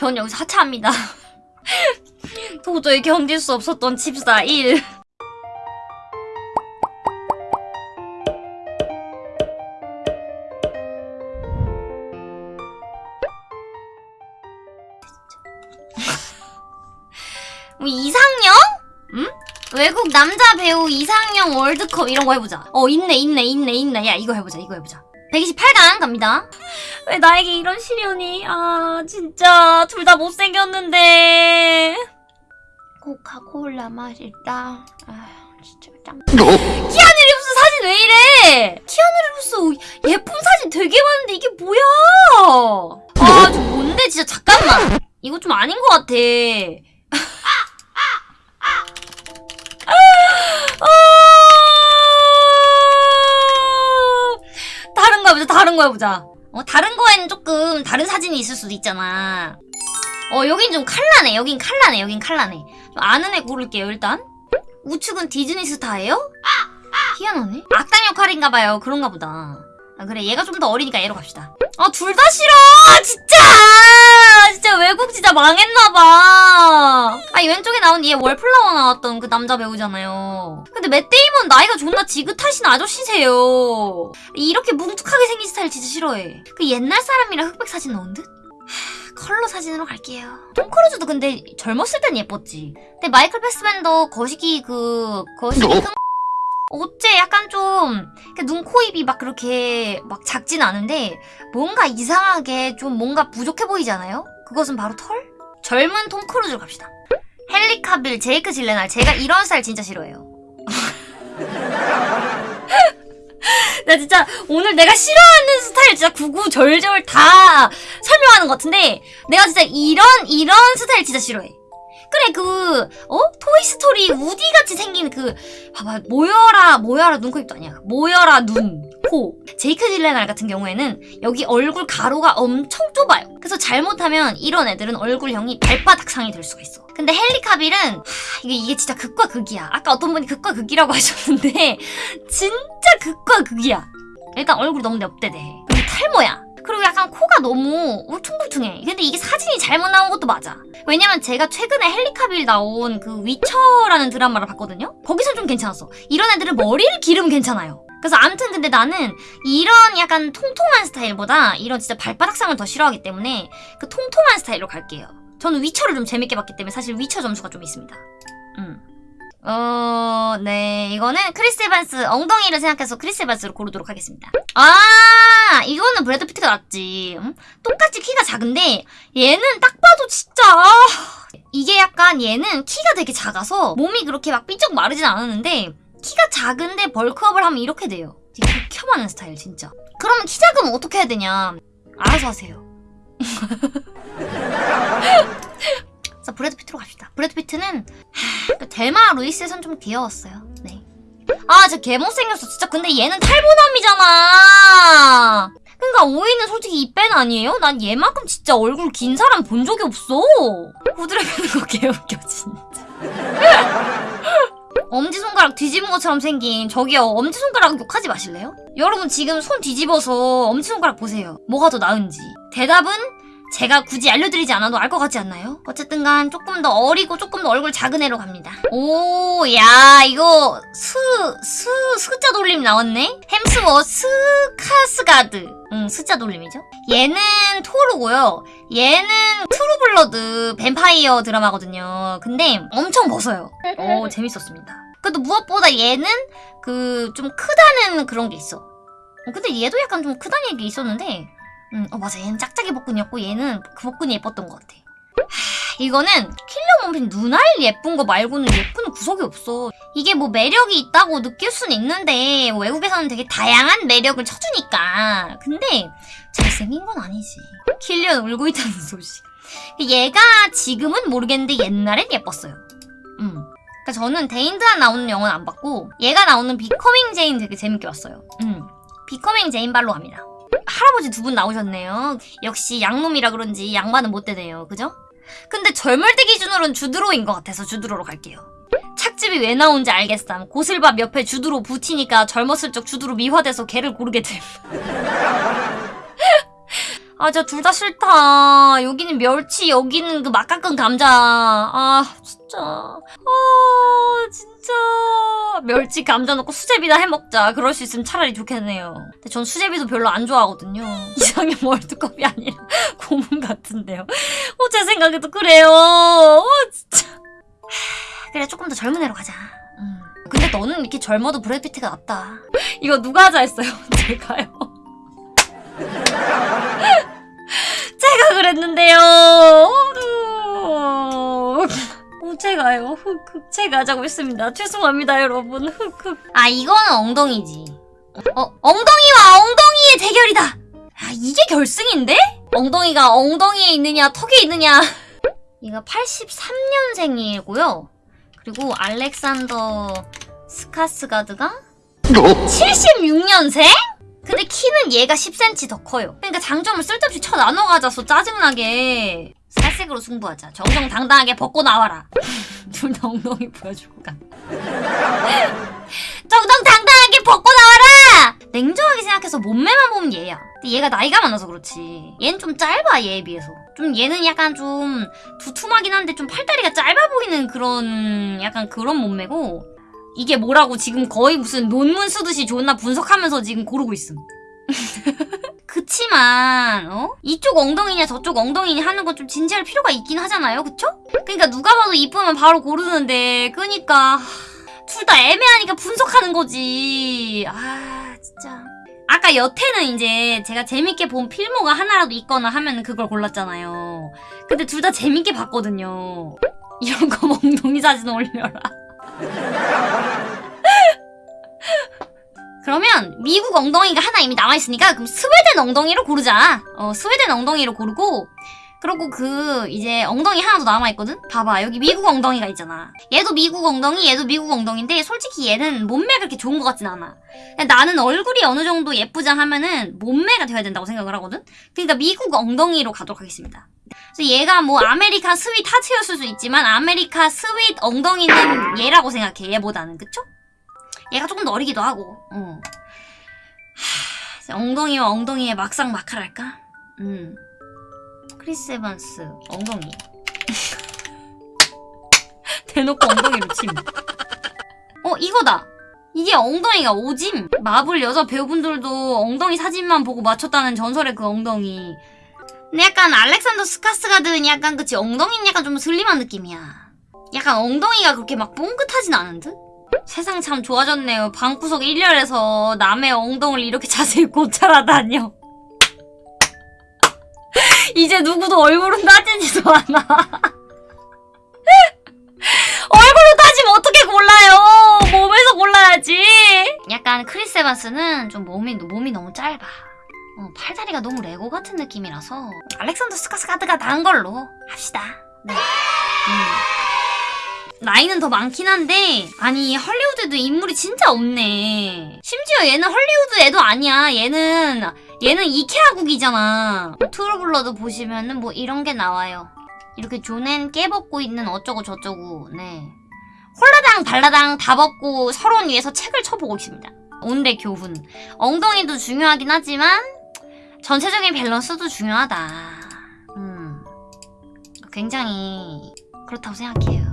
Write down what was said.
전 여기서 하차합니다. 도저히 견딜 수 없었던 집사 1. 뭐 이상형? 응? 외국 남자 배우 이상형 월드컵 이런 거 해보자. 어 있네 있네 있네 있네. 야 이거 해보자 이거 해보자. 128강 갑니다. 왜 나에게 이런 시련이? 아 진짜 둘 다 못생겼는데. 코카콜라 맛있다. 아 진짜 짱. 키아누 리브스 사진 왜 이래? 키아누 리브스 예쁜 사진 되게 많은데 이게 뭐야? 아 좀 뭔데 진짜 잠깐만. 이거 좀 아닌 것 같아. 아! 다른 거 해보자, 다른 거 해보자. 어, 다른 거에는 조금 다른 사진이 있을 수도 있잖아. 어, 여긴 좀 칼라네, 여긴 칼라네, 여긴 칼라네. 좀 아는 애 고를게요, 일단. 우측은 디즈니 스타예요? 희한하네. 악당 역할인가봐요, 그런가 보다. 아, 그래, 얘가 좀 더 어리니까 얘로 갑시다. 아, 둘 다 싫어! 진짜! 진짜 외국 진짜 망했나봐. 아, 이 왼쪽에 나온 얘 월플라워 나왔던 그 남자 배우잖아요. 근데 맷 데이먼 나이가 존나 지긋하신 아저씨세요. 이렇게 뭉툭하게 생긴 스타일 진짜 싫어해. 그 옛날 사람이랑 흑백 사진 넣은 듯? 하, 컬러 사진으로 갈게요. 톰 크루즈도 근데 젊었을 땐 예뻤지. 근데 마이클 패스밴더 거시기 그 거시기 큰 어째 약간 좀 눈, 코, 입이 막 그렇게 막 작진 않은데 뭔가 이상하게 좀 뭔가 부족해 보이지 않아요? 그것은 바로 털? 젊은 톰 크루즈로 갑시다. 헨리 카빌, 제이크 질렌할 제가 이런 스타일 진짜 싫어해요. 나 진짜 오늘 내가 싫어하는 스타일 진짜 구구절절 다 설명하는 것 같은데 내가 진짜 이런 이런 스타일 진짜 싫어해. 그래 그 어? 토이스토리 우디같이 생긴 그 봐봐 모여라 모여라 눈코입도 아니야 모여라 눈 코. 제이크 질렌할 같은 경우에는 여기 얼굴 가로가 엄청 좁아요. 그래서 잘못하면 이런 애들은 얼굴형이 발바닥상이 될 수가 있어. 근데 헨리 카빌은 하, 이게 이게 진짜 극과 극이야. 아까 어떤 분이 극과 극이라고 하셨는데 진짜 극과 극이야. 일단 얼굴 너무 냅대대. 그리고 탈모야. 그리고 약간 코가 너무 울퉁불퉁해. 근데 이게 사진이 잘못 나온 것도 맞아. 왜냐면 제가 최근에 헨리 카빌 나온 그 위쳐라는 드라마를 봤거든요? 거기선 좀 괜찮았어. 이런 애들은 머리를 기르면 괜찮아요. 그래서 암튼 근데 나는 이런 약간 통통한 스타일보다 이런 진짜 발바닥상을 더 싫어하기 때문에 그 통통한 스타일로 갈게요. 저는 위쳐를 좀 재밌게 봤기 때문에 사실 위쳐 점수가 좀 있습니다. 음. 어, 네. 이거는 크리스 에반스, 엉덩이를 생각해서 크리스 에반스로 고르도록 하겠습니다. 아, 이거는 브래드 피트가 낫지. 음? 똑같이 키가 작은데, 얘는 딱 봐도 진짜, 아, 이게 약간 얘는 키가 되게 작아서 몸이 그렇게 막 삐쩍 마르진 않았는데, 키가 작은데 bulk up을 하면 이렇게 돼요. 되게 극혐하는 스타일, 진짜. 그러면 키 작으면 어떻게 해야 되냐. 알아서 하세요. 자, 브래드 피트로 갑시다. 브래드 피트는 하, 그 델마 루이스에선 좀 귀여웠어요. 네. 아, 진짜 개 못생겼어. 진짜 근데 얘는 탈모남이잖아. 그러니까 오이는 솔직히 이뺀 아니에요? 난 얘만큼 진짜 얼굴 긴 사람 본 적이 없어. 패는 거 개웃겨 진짜. 엄지손가락 뒤집은 것처럼 생긴 저기요 엄지손가락 욕하지 마실래요? 여러분 지금 손 뒤집어서 엄지손가락 보세요. 뭐가 더 나은지. 대답은 제가 굳이 알려드리지 않아도 알 것 같지 않나요? 어쨌든 간 조금 더 어리고 조금 더 얼굴 작은 애로 갑니다. 오, 야, 이거 스, 스, 스자 돌림 나왔네? 햄스워스 스카스가드. 응, 스자 돌림이죠. 얘는 토르고요. 얘는 트루블러드 뱀파이어 드라마거든요. 근데 엄청 벗어요. 오, 재밌었습니다. 그래도 무엇보다 얘는 그 좀 크다는 그런 게 있어. 어, 근데 얘도 약간 좀 크다는 얘기 있었는데 음, 어 맞아 얘는 짝짝이 복근이었고 얘는 그 복근이 예뻤던 것 같아 하, 이거는 킬리언 머피 눈알 예쁜 거 말고는 예쁜 구석이 없어 이게 뭐 매력이 있다고 느낄 수는 있는데 외국에서는 되게 다양한 매력을 쳐주니까 근데 잘생긴 건 아니지 킬리언 울고 있다는 소식 얘가 지금은 모르겠는데 옛날엔 예뻤어요 음. 그러니까 저는 데인드한 나오는 영화는 안 봤고 얘가 나오는 비커밍 제인 되게 재밌게 봤어요 음. 비커밍 제인 발로 갑니다 할아버지 두 분 나오셨네요. 역시 양놈이라 그런지 양반은 못 되네요. 그죠? 근데 젊을 때 기준으로는 주드로인 것 같아서 주드로로 갈게요. 착즙이 왜 나온지 알겠삼. 고슬밥 옆에 주드로 붙이니까 젊었을 적 주드로 미화돼서 걔를 고르게 됨. 아, 진짜 둘 다 싫다. 여기는 멸치, 여기는 그 막 깎은 감자. 아, 진짜. 아, 진짜. 멸치, 감자 넣고 수제비나 해 먹자. 그럴 수 있으면 차라리 좋겠네요. 근데 전 수제비도 별로 안 좋아하거든요. 이상형 월드컵이 아니라 고문 같은데요. 어, 제 생각에도 그래요. 어, 진짜. 하, 그래, 조금 더 젊은 애로 가자. 음. 근데 너는 이렇게 젊어도 브래드 피트가 낫다. 이거 누가 하자 했어요? 제가요. 제가 그랬는데요. 어, 제가요. 흑흑 제가 하자고 했습니다. 죄송합니다, 여러분. 흑 흑. 아 이거는 엉덩이지. 어 엉덩이와 엉덩이의 대결이다. 아 이게 결승인데? 엉덩이가 엉덩이에 있느냐 턱에 있느냐. 얘가 83년생이고요. 그리고 알렉산더 스카스가드가 76년생? 근데 키는 얘가 10cm 더 커요. 그러니까 장점을 쓸데없이 쳐 나눠 가져서 짜증나게 살색으로 승부하자. 정정당당하게 벗고 나와라. 둘 다 엉덩이 보여주고 가. 정정당당하게 벗고 나와라! 냉정하게 생각해서 몸매만 보면 얘야. 근데 얘가 나이가 많아서 그렇지. 얘는 좀 짧아, 얘에 비해서. 좀 얘는 약간 좀 두툼하긴 한데 좀 팔다리가 짧아 보이는 그런 약간 그런 몸매고 이게 뭐라고 지금 거의 무슨 논문 쓰듯이 존나 분석하면서 지금 고르고 있음. 그치만 어? 이쪽 엉덩이냐 저쪽 엉덩이냐 하는 건 좀 진지할 필요가 있긴 하잖아요 그쵸? 그러니까 누가 봐도 이쁘면 바로 고르는데 그니까 둘 다 애매하니까 분석하는 거지 아 진짜 아까 여태는 이제 제가 재밌게 본 필모가 하나라도 있거나 하면 그걸 골랐잖아요 근데 둘 다 재밌게 봤거든요 이런 거 엉덩이 사진 올려라 그러면 미국 엉덩이가 하나 이미 남아있으니까 그럼 스웨덴 엉덩이로 고르자. 어, 스웨덴 엉덩이로 고르고 그리고 그 이제 엉덩이 하나 더 남아있거든? 봐봐 여기 미국 엉덩이가 있잖아. 얘도 미국 엉덩이 얘도 미국 엉덩인데 솔직히 얘는 몸매가 그렇게 좋은 것 같진 않아. 나는 얼굴이 어느 정도 예쁘자 하면은 몸매가 돼야 된다고 생각을 하거든? 그러니까 미국 엉덩이로 가도록 하겠습니다. 그래서 얘가 뭐 America sweetheart였을 수 있지만 America sweet 엉덩이는 얘라고 생각해 얘보다는 그쵸? 얘가 조금 더 어리기도 하고 어. 하, 엉덩이와 엉덩이의 막상 막하랄까? 음. 크리스 에반스 엉덩이 대놓고 엉덩이로 침. 어 이거다. 이게 엉덩이가 오짐. 마블 여자 배우분들도 엉덩이 사진만 보고 맞췄다는 전설의 그 엉덩이. 근데 약간 알렉산더 스카스가드는 약간 그치 엉덩이는 약간 좀 슬림한 느낌이야. 약간 엉덩이가 그렇게 막 뽕긋하진 않은 듯? 세상 참 좋아졌네요. 방구석 1열에서 남의 엉덩이를 이렇게 자세히 고찰하다니요. 이제 누구도 얼굴은 따지지도 않아. 얼굴로 따지면 어떻게 골라요? 몸에서 골라야지. 약간 크리스 에반스는 좀 몸이, 몸이 너무 짧아. 어, 팔다리가 너무 레고 같은 느낌이라서 알렉산더 스카스가드가 나은 걸로 합시다. 네. 음. 나이는 더 많긴 한데 아니 헐리우드에도 인물이 진짜 없네. 심지어 얘는 헐리우드 애도 아니야. 얘는 얘는 이케아국이잖아. 트루블러드 보시면은 뭐 이런 게 나와요. 이렇게 존나 깨벗고 있는 어쩌고 저쩌고. 네. 홀라당 발라당 다 벗고 서론 위에서 책을 쳐보고 있습니다. 오늘의 교훈. 엉덩이도 중요하긴 하지만 전체적인 밸런스도 중요하다. 음. 굉장히 그렇다고 생각해요